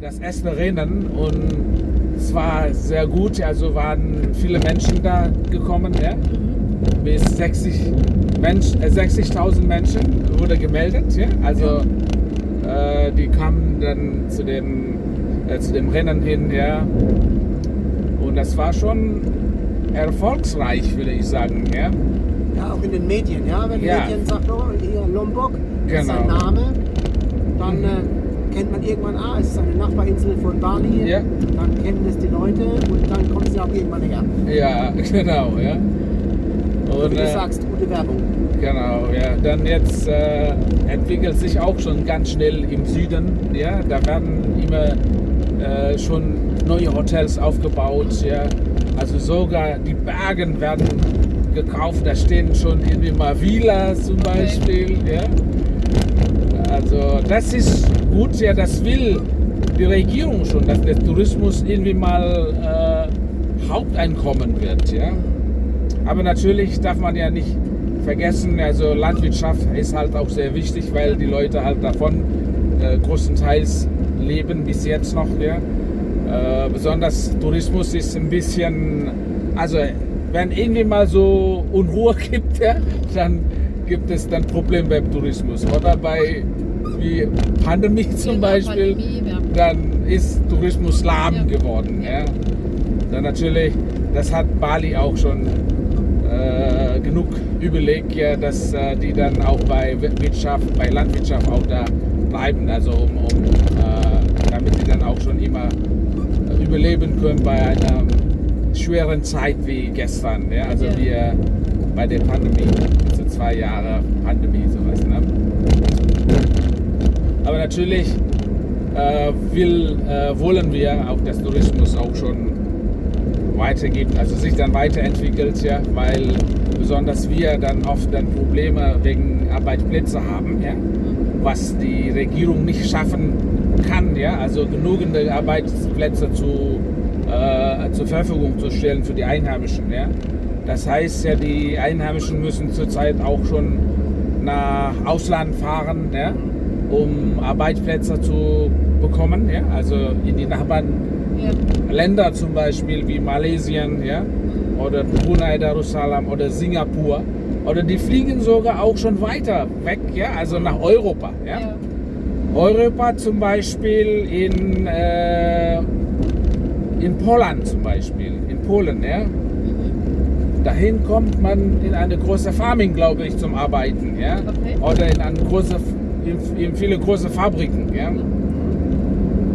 das erste Rennen und es war sehr gut. Also waren viele Menschen da gekommen. Ja? Bis 60 Mensch, äh, 60.000 Menschen wurde gemeldet. Ja? Also äh, die kamen dann zu dem, äh, zu dem Rennen hin. Ja? Und das war schon erfolgsreich, würde ich sagen. Ja? Ja, auch in den Medien, ja. Wenn Ja. Medien sagt, oh, hier Lombok, das ist Genau. sein Name, dann äh, kennt man irgendwann, ah, es ist eine Nachbarinsel von Bali. Ja. Dann kennen das die Leute und dann kommen sie auch irgendwann her. Ja, genau. Ja? Und, Wie du äh, sagst, gute Werbung. Genau, ja. Dann jetzt äh, entwickelt sich auch schon ganz schnell im Süden. Ja, da werden immer äh, schon neue Hotels aufgebaut. Ja, also sogar die Bergen werden gekauft. Da stehen schon irgendwie mal Villas zum Beispiel. Ja, also das ist gut. Ja, das will die Regierung schon, dass der Tourismus irgendwie mal äh, Haupteinkommen wird. Ja. Aber natürlich darf man ja nicht vergessen, also Landwirtschaft ist halt auch sehr wichtig, weil die Leute halt davon äh, größtenteils leben bis jetzt noch. Ja. Äh, besonders Tourismus ist ein bisschen, also wenn irgendwie mal so Unruhe gibt, ja, dann gibt es dann Probleme beim Tourismus. Oder bei wie Pandemie zum Beispiel, Pandemie, ja. dann ist Tourismus lahm Ja. geworden. Ja. Dann natürlich, das hat Bali auch schon äh, genug überlegt, ja, dass äh, die dann auch bei Wirtschaft, bei Landwirtschaft auch da bleiben, also um, um äh, damit die dann auch schon immer äh, überleben können bei einer schweren Zeit wie gestern, ja, also äh, bei der Pandemie, also zwei Jahre Pandemie sowas. Ne? Aber natürlich äh, will, äh, wollen wir auch, dass Tourismus auch schon weitergeht, also sich dann weiterentwickelt, ja, weil besonders wir dann oft dann Probleme wegen Arbeitsplätze haben, ja, was die Regierung nicht schaffen kann, ja, also genügende Arbeitsplätze zu, äh, zur Verfügung zu stellen für die Einheimischen, ja. Das heißt ja, die Einheimischen müssen zurzeit auch schon nach Ausland fahren, ja, um Arbeitsplätze zu bekommen, ja, also in die Nachbarn Ja. Zum Beispiel wie Malaysia ja, oder Brunei Darussalam oder Singapur. Oder die fliegen sogar auch schon weiter weg, ja, also nach Europa. Ja. Ja. Europa zum Beispiel in, äh, in Polen zum Beispiel, in Polen. Ja. Dahin kommt man in eine große Farming, glaube ich, zum Arbeiten. Ja. Okay. Oder in, eine große, in, viele große Fabriken. Ja.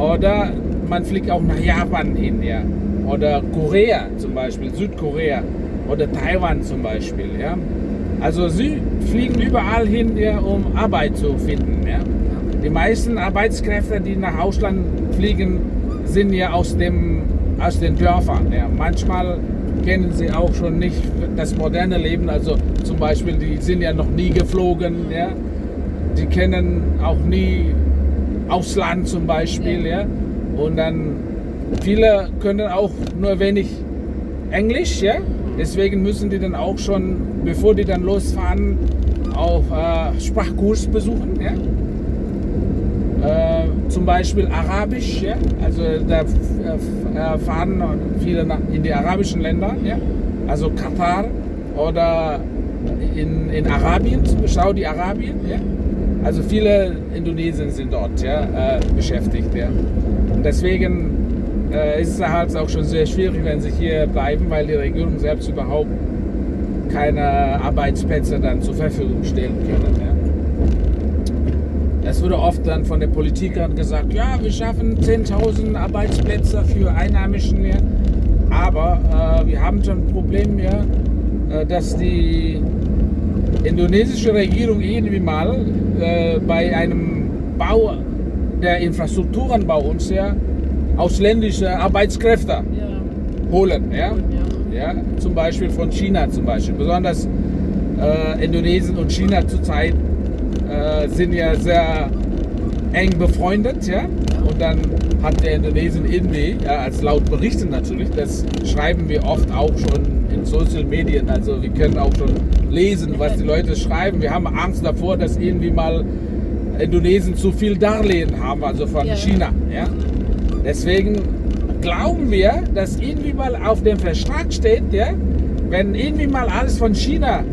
Oder man fliegt auch nach Japan hin, ja. Oder Korea zum Beispiel, Südkorea. Oder Taiwan zum Beispiel, ja. Also sie fliegen überall hin, ja, um Arbeit zu finden, ja. Die meisten Arbeitskräfte, die nach Ausland fliegen, sind ja aus, dem, aus den Dörfern. Ja. Manchmal kennen sie auch schon nicht das moderne Leben. Also zum Beispiel, die sind ja noch nie geflogen. Ja. Die kennen auch nie Ausland zum Beispiel. Ja. Und dann viele können auch nur wenig Englisch. Ja. Deswegen müssen die dann auch schon, bevor die dann losfahren, auch äh, Sprachkurs besuchen. Ja. Äh, zum Beispiel Arabisch, ja? also da f- äh, fahren viele nach, in die arabischen Länder, ja? also Katar oder in, in Arabien, Saudi-Arabien. Ja? Also viele Indonesier sind dort ja, äh, beschäftigt. Ja? Und deswegen äh, ist es halt auch schon sehr schwierig, wenn sie hier bleiben, weil die Regierung selbst überhaupt keine Arbeitsplätze dann zur Verfügung stellen können. Ja? Es wurde oft dann von den Politikern gesagt, ja, wir schaffen 10.000 Arbeitsplätze für Einheimischen. Ja. Aber äh, wir haben schon ein Problem, ja, äh, dass die indonesische Regierung irgendwie mal äh, bei einem Bau der Infrastrukturen bei uns ja ausländische Arbeitskräfte Ja. holen. Ja. Ja. Ja, zum Beispiel von China zum Beispiel. Besonders äh, Indonesien und China zurzeit äh, sind ja sehr eng befreundet, ja. Und dann hat der Indonesien irgendwie, ja, als laut Berichten natürlich, das schreiben wir oft auch schon Social Medien, also wir können auch schon lesen, was die Leute schreiben. Wir haben Angst davor, dass irgendwie mal Indonesien zu viel Darlehen haben, also von Ja. China. Ja? Deswegen glauben wir, dass irgendwie mal auf dem Vertrag steht, ja, wenn irgendwie mal alles von China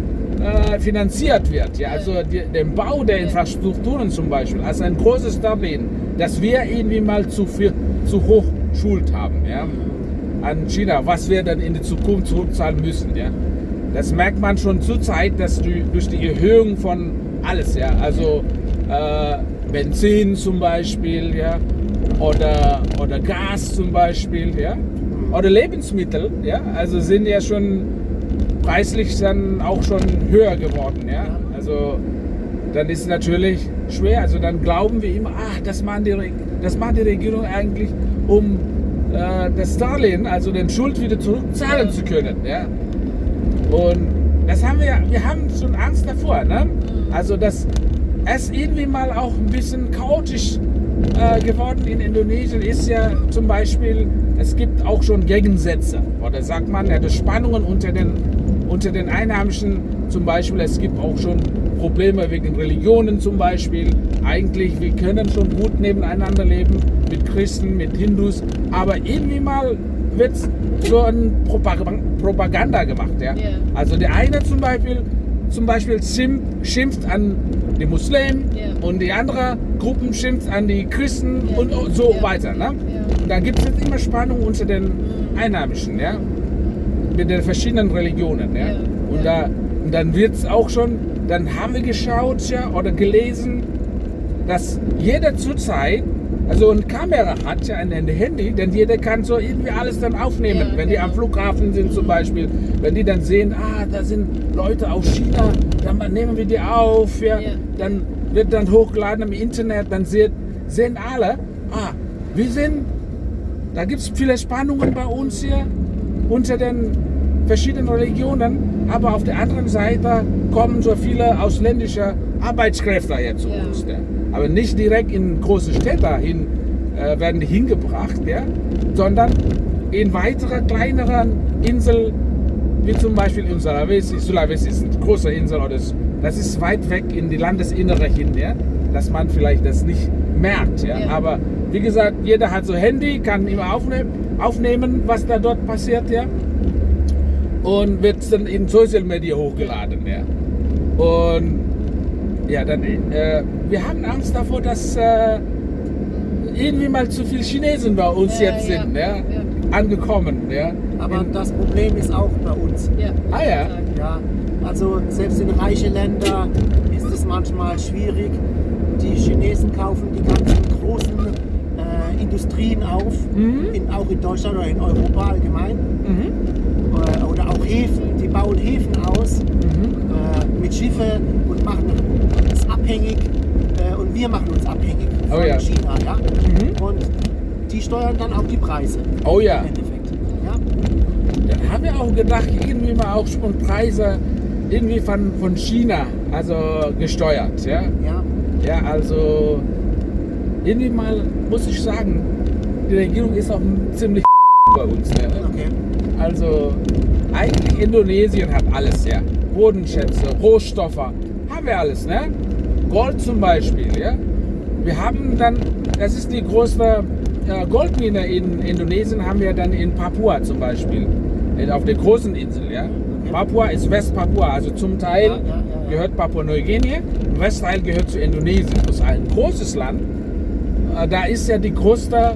äh, finanziert wird, ja, also die, den Bau der. Infrastrukturen zum Beispiel, als ein großes Darlehen, dass wir irgendwie mal zu, viel, zu hoch Schuld haben ja, an China, was wir dann in der Zukunft zurückzahlen müssen. Ja. Das merkt man schon zurzeit, dass die, durch die Erhöhung von alles, ja, also äh, Benzin zum Beispiel, ja, oder, oder Gas zum Beispiel, ja, oder Lebensmittel, ja, also sind ja schon preislich dann auch schon höher geworden, ja, also dann ist es natürlich schwer, also dann glauben wir immer, ach, das machen die, das macht die Regierung eigentlich, um äh, das Darlehen, also den Schuld wieder zurückzahlen zu können, ja, und das haben wir, ja- wir haben schon Angst davor, ne? Also dass es irgendwie mal auch ein bisschen chaotisch äh, geworden in Indonesien ist ja zum Beispiel, es gibt auch schon Gegensätze. Oder sagt man, ja, das Spannungen unter den, unter den Einheimischen zum Beispiel, es gibt auch schon Probleme wegen Religionen zum Beispiel. Eigentlich, wir können schon gut nebeneinander leben mit Christen, mit Hindus, aber irgendwie mal wird so ein Propag- Propaganda gemacht. Ja? Ja. Also der eine zum Beispiel, zum Beispiel schimpft, an die Muslimen Ja. und die andere Gruppen schimpft an die Christen Ja. und so weiter. Ne? Da gibt es jetzt immer Spannung unter den Einheimischen, ja? Mit den verschiedenen Religionen. Ja? Ja. Und, da, und dann wird es auch schon, dann haben wir geschaut ja, oder gelesen, dass jeder zurzeit also eine Kamera hat ja ein Handy, denn jeder kann so irgendwie alles dann aufnehmen. Ja, wenn die genau. am Flughafen sind zum Beispiel, wenn die dann sehen, ah, da sind Leute aus China, dann nehmen wir die auf, ja, Ja. dann wird dann hochgeladen im Internet, dann sehen, sehen alle, ah, wir sind, da gibt es viele Spannungen bei uns hier unter den verschiedenen Religionen, aber auf der anderen Seite kommen so viele ausländische Arbeitskräfte hier zu Ja. uns. Ja. Aber nicht direkt in große Städte hin, äh, werden die hingebracht, ja, sondern in weitere kleineren Inseln, wie zum Beispiel in Sulawesi. Sulawesi ist eine große Insel, oder das, das ist weit weg in die Landesinnere hin, ja, dass man vielleicht das nicht merkt. Ja. Ja. Aber wie gesagt, jeder hat so Handy, kann immer aufnehmen, aufnehmen was da dort passiert, ja. Und wird dann in Social Media hochgeladen, ja. Und ja, dann, äh, wir haben Angst davor, dass äh, irgendwie mal zu viele Chinesen bei uns Ja, jetzt ja, sind, ja. ja. Angekommen, ja. Aber In- das Problem ist auch bei uns. Ja. Ah, ja. Ja, also selbst in reichen Ländern ist es manchmal schwierig. Die Chinesen kaufen die ganzen großen äh, Industrien auf, Mhm. in, auch in Deutschland oder in Europa allgemein. Mhm. Oder, oder auch Häfen, die bauen Häfen aus Mhm. äh, mit Schiffe und machen uns abhängig. Äh, und wir machen uns abhängig von Oh ja. China. Ja? Mhm. Und die steuern dann auch die Preise Oh ja. im Endeffekt. Ja? Dann haben wir auch gedacht, irgendwie mal auch schon Preise irgendwie von, von China, also gesteuert, ja. Ja. Ja, also irgendwie mal muss ich sagen, die Regierung ist auch ziemlich bei uns. Ne? Okay. Also eigentlich Indonesien hat alles, ja. Bodenschätze, Rohstoffe, haben wir alles, ne? Gold zum Beispiel, ja. Wir haben dann, das ist die größte äh, Goldmine in Indonesien, haben wir dann in Papua zum Beispiel, äh, auf der großen Insel, ja. Papua ist Westpapua, also zum Teil Ja, ja, ja, ja. Gehört Papua-Neuguinea, Westteil gehört zu Indonesien. Das ist ein großes Land. Äh, Da ist ja die größte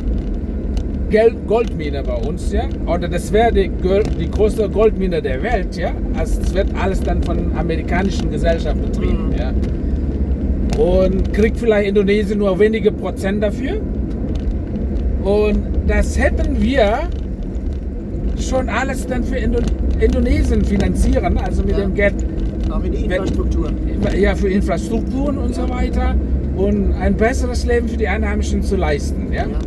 Goldmine bei uns, ja. Oder das wäre die, die größte Goldmine der Welt, ja. Also es wird alles dann von amerikanischen Gesellschaften betrieben, Mhm. ja. Und kriegt vielleicht Indonesien nur wenige Prozent dafür. Und das hätten wir schon alles dann für Indo Indonesien finanzieren, also mit Ja. dem Geld Auch in die Infrastruktur. ja, für Infrastrukturen und so weiter und ein besseres Leben für die Einheimischen zu leisten. Ja? Ja.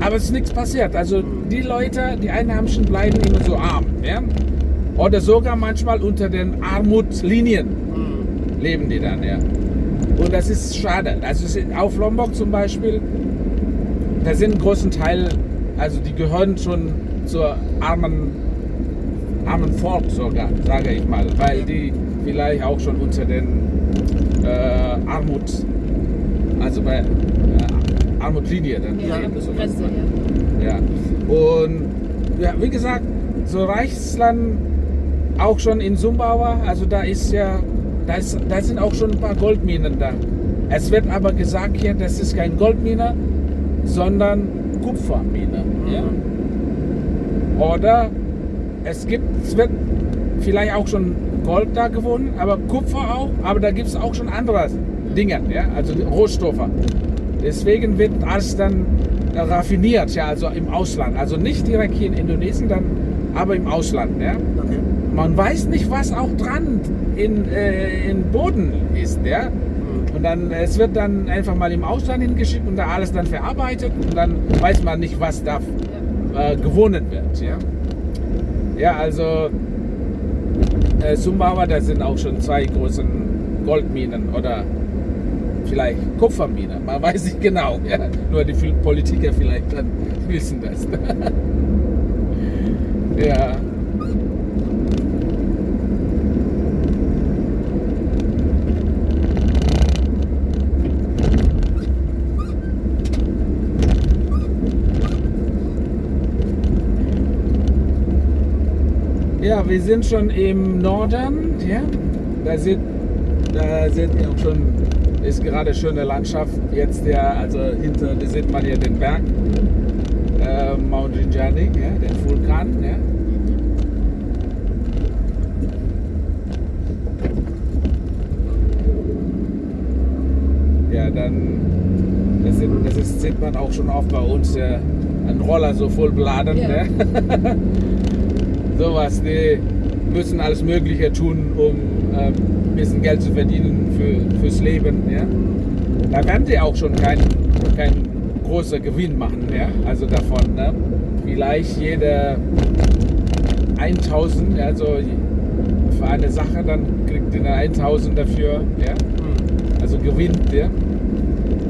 Aber es ist nichts passiert. Also die Leute, die Einheimischen bleiben immer so arm. Ja? Oder sogar manchmal unter den Armutslinien Mhm. leben die dann. Ja? Und das ist schade. Also auf Lombok zum Beispiel, da sind einen großen Teil, also die gehören schon zur armen, armen Volk sogar, sage ich mal, weil die vielleicht auch schon unter den äh, Armut Also bei äh, Armutlinie dann. Ja, eben, so man- ja. ja. Und ja, wie gesagt, so Reichsland auch schon in Sumbawa, also da ist ja, da, ist, da sind auch schon ein paar Goldminen da. Es wird aber gesagt hier, das ist kein Goldmine, sondern Kupfermine. Ja? Oder es gibt, es wird vielleicht auch schon Gold da gewonnen, aber Kupfer auch, aber da gibt es auch schon andere Dinge, ja? also Rohstoffe. Deswegen wird alles dann raffiniert, ja, also im Ausland. Also nicht direkt hier in Indonesien, dann, aber im Ausland. Ja? Okay. Man weiß nicht, was auch dran in, äh, in Boden ist. Ja? Und dann, es wird dann einfach mal im Ausland hingeschickt und da alles dann verarbeitet und dann weiß man nicht, was da äh, gewonnen wird. Ja, ja also äh, Sumbawa, da sind auch schon zwei großen Goldminen oder vielleicht Kupferminen, man weiß nicht genau. Ja? Nur die Politiker vielleicht dann wissen das. ja. Ja, wir sind schon im Norden. Ja? Da, sind, da sind auch schon, ist gerade schöne Landschaft. Jetzt der, also hinter, da sieht man hier den Berg, äh, Mount Rinjani, ja, den Vulkan. Ja? Ja, dann, das, sind, das ist, sieht man auch schon oft bei uns, ja, ein Roller so voll beladen. Ja. Ne? sowas, die müssen alles Mögliche tun, um ähm, ein bisschen Geld zu verdienen für, fürs Leben. Ja? Da werden sie auch schon keinen kein großer Gewinn machen, ja? also davon. Ne? Vielleicht jede 1000, also für eine Sache, dann kriegt ihr eine 1000 dafür, ja? also gewinnt der.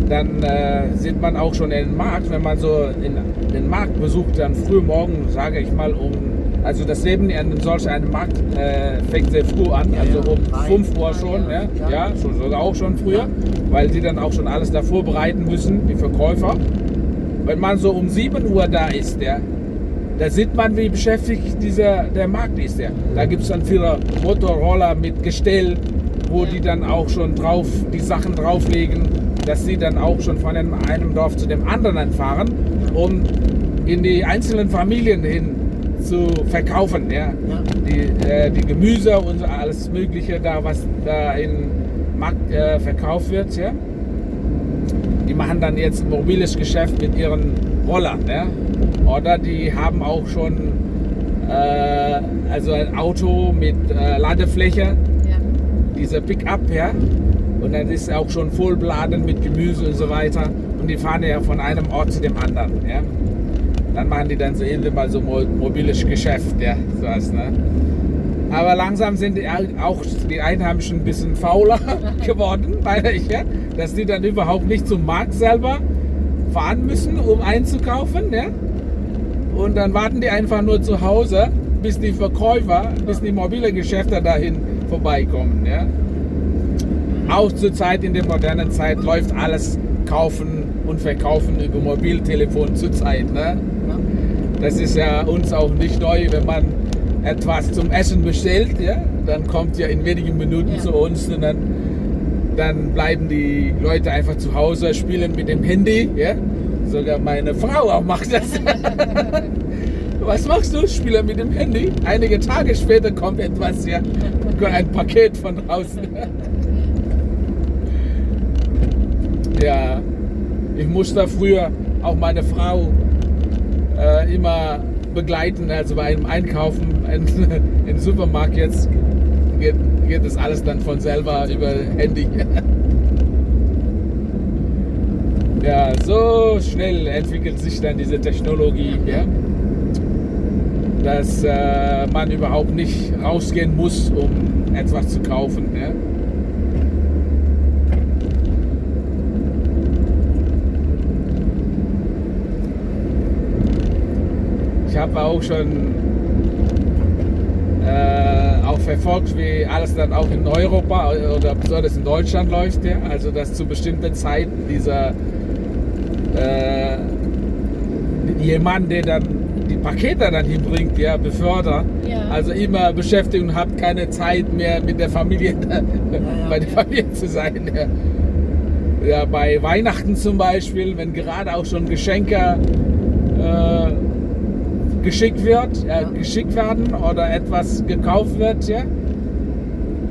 Dann äh, sieht man auch schon den Markt, wenn man so in, den Markt besucht, dann früh morgen, sage ich mal, um also das Leben in solch einem Markt äh, fängt sehr früh an, also um drei. 5 Uhr schon, ja, Ja. ja, schon, sogar auch schon früher, weil die dann auch schon alles da vorbereiten müssen, die Verkäufer. Wenn man so um 7 Uhr da ist, ja, da sieht man, wie beschäftigt dieser, der Markt ist. Ja. Da gibt es dann viele Motorroller mit Gestell, wo die dann auch schon drauf, die Sachen drauflegen, dass sie dann auch schon von einem, einem Dorf zu dem anderen fahren, um in die einzelnen Familien hin zu verkaufen. Ja. Ja. Die, äh, die Gemüse und alles Mögliche, da was da im Markt äh, verkauft wird. Ja. Die machen dann jetzt ein mobiles Geschäft mit ihren Rollern. Ja. Oder die haben auch schon äh, also ein Auto mit äh, Ladefläche, Ja. dieser Pickup, ja. Und dann ist er auch schon voll beladen mit Gemüse und so weiter. Und die fahren ja von einem Ort zu dem anderen, ja. Dann machen die dann so mal so mo mobiles Geschäft, ja, sowas, ne. Aber langsam sind die auch die Einheimischen ein bisschen fauler geworden, meine ich, ja. Dass die dann überhaupt nicht zum Markt selber fahren müssen, um einzukaufen, ja. Und dann warten die einfach nur zu Hause, bis die Verkäufer, bis die mobile Geschäfte dahin vorbeikommen. Ja? Auch zur Zeit, in der modernen Zeit, läuft alles kaufen und verkaufen über Mobiltelefon zur Zeit. Ne? Das ist ja uns auch nicht neu, wenn man etwas zum Essen bestellt, ja? dann kommt ja in wenigen Minuten Ja. zu uns und dann, dann bleiben die Leute einfach zu Hause, spielen mit dem Handy. Ja? Sogar meine Frau auch macht das. Was machst du? Spiele mit dem Handy. Einige Tage später kommt etwas, ja, ein Paket von draußen. Ja, ich musste früher auch meine Frau äh, immer begleiten, also bei einem Einkaufen in, im Supermarkt. Geht, geht das alles dann von selber über Handy. Ja, so schnell entwickelt sich dann diese Technologie, ja, dass äh, man überhaupt nicht rausgehen muss, um etwas zu kaufen. Ja. Ich habe auch schon äh, auch verfolgt, wie alles dann auch in Europa oder besonders in Deutschland läuft. Ja? Also dass zu bestimmten Zeiten dieser äh, jemand, der dann die Pakete dann hinbringt, ja, befördert. Ja. Also immer beschäftigt und hat keine Zeit mehr mit der Familie, bei der ja. Familie zu sein. Ja. Ja, bei Weihnachten zum Beispiel, wenn gerade auch schon Geschenke äh, geschickt wird, Ja. geschickt werden oder etwas gekauft wird, ja.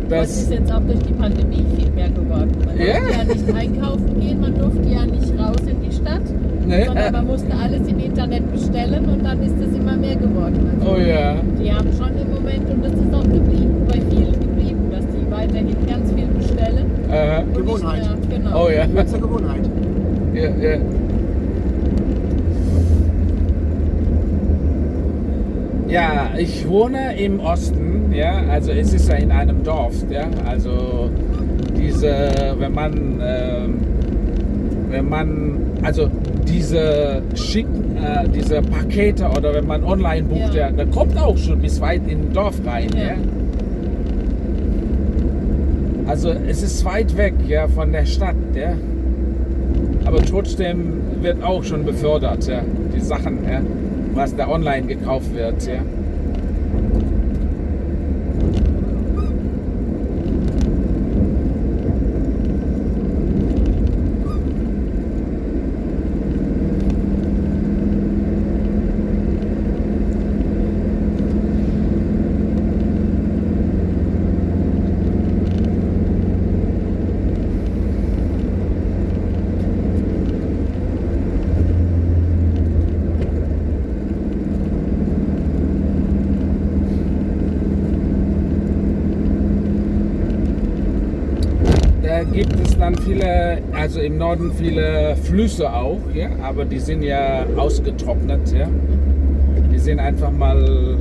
Das ist jetzt auch durch die Pandemie viel mehr geworden. Man Ja. durfte ja nicht einkaufen gehen, man durfte ja nicht raus in die Stadt, ne? sondern man musste alles im Internet bestellen und dann ist es immer mehr geworden. Also Oh ja. Die haben schon im Moment, und das ist auch geblieben, bei vielen geblieben, dass die weiterhin ganz viel bestellen. Nicht Gewohnheit. Mehr, genau. Oh ja. Gewohnheit. ja, ja. Ja, ich wohne im Osten, ja, also es ist ja in einem Dorf, ja, also diese, wenn man, ähm, wenn man, also diese schicken, äh, diese Pakete oder wenn man online bucht, ja. Ja. da kommt auch schon bis weit in den Dorf rein, ja. Ja. Also es ist weit weg, ja, von der Stadt, ja. Aber trotzdem wird auch schon befördert, ja, die Sachen, ja, was da online gekauft wird, ja. Da gibt es dann viele, also im Norden viele Flüsse auch, ja, aber die sind ja ausgetrocknet, ja. Die sind einfach mal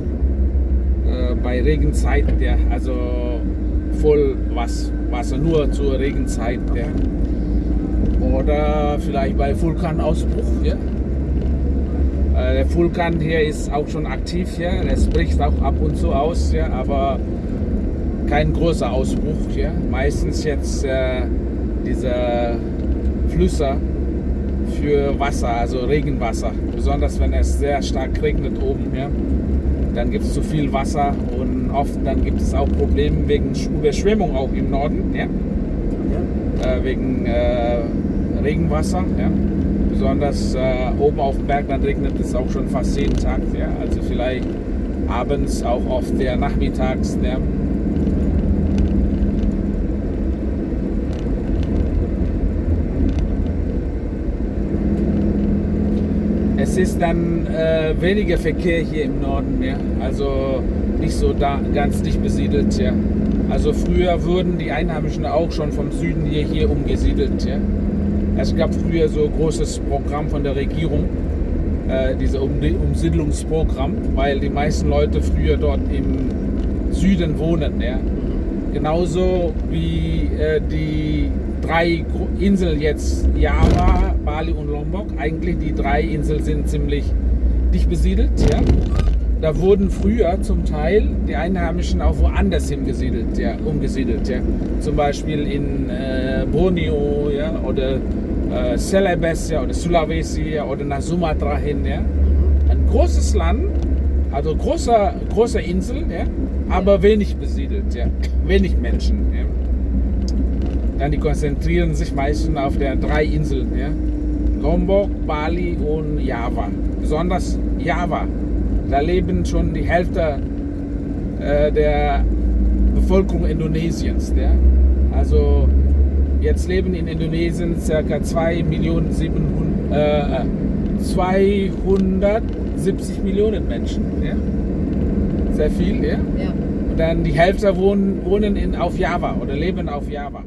äh, bei Regenzeit, ja, also voll was, Wasser nur zur Regenzeit, ja. Oder vielleicht bei Vulkanausbruch, ja. Äh, Der Vulkan hier ist auch schon aktiv, ja. Es bricht auch ab und zu aus, ja, aber kein großer Ausbruch. Ja? Meistens jetzt äh, diese Flüsse für Wasser, also Regenwasser. Besonders wenn es sehr stark regnet oben. Ja? Dann gibt es zu viel Wasser und oft dann gibt es auch Probleme wegen Sch- Überschwemmung auch im Norden. Ja? Ja. Äh, wegen äh, Regenwasser. Ja? Besonders äh, oben auf dem Berg, dann regnet es auch schon fast jeden Tag. Ja? Also vielleicht abends auch oft der nachmittags. Ja? Es ist dann äh, weniger Verkehr hier im Norden mehr, also nicht so da, ganz dicht besiedelt. Ja. Also früher wurden die Einheimischen auch schon vom Süden hier, hier umgesiedelt. Ja. Es gab früher so ein großes Programm von der Regierung, äh, dieses um Umsiedlungsprogramm, weil die meisten Leute früher dort im Süden wohnen. Ja. Genauso wie äh, die drei Inseln jetzt, Java, Bali und Lombok. Eigentlich die drei Inseln sind ziemlich dicht besiedelt. Ja? Da wurden früher zum Teil die Einheimischen auch woanders hingesiedelt, ja, umgesiedelt. Ja? Zum Beispiel in äh, Borneo ja? oder äh, Celebes ja? oder Sulawesi ja? oder nach Sumatra hin. Ja? Ein großes Land, also großer, große Insel, ja? aber wenig besiedelt, ja? wenig Menschen. Ja? Die konzentrieren sich meistens auf der drei Inseln, ja? Lombok, Bali und Java. Besonders Java. Da leben schon die Hälfte äh, der Bevölkerung Indonesiens. Ja? Also jetzt leben in Indonesien ca. 2 Millionen 700, äh, 270 Millionen Menschen. Ja? Sehr viel, ja? Ja. Und dann die Hälfte wohnen, wohnen in, auf Java oder leben auf Java.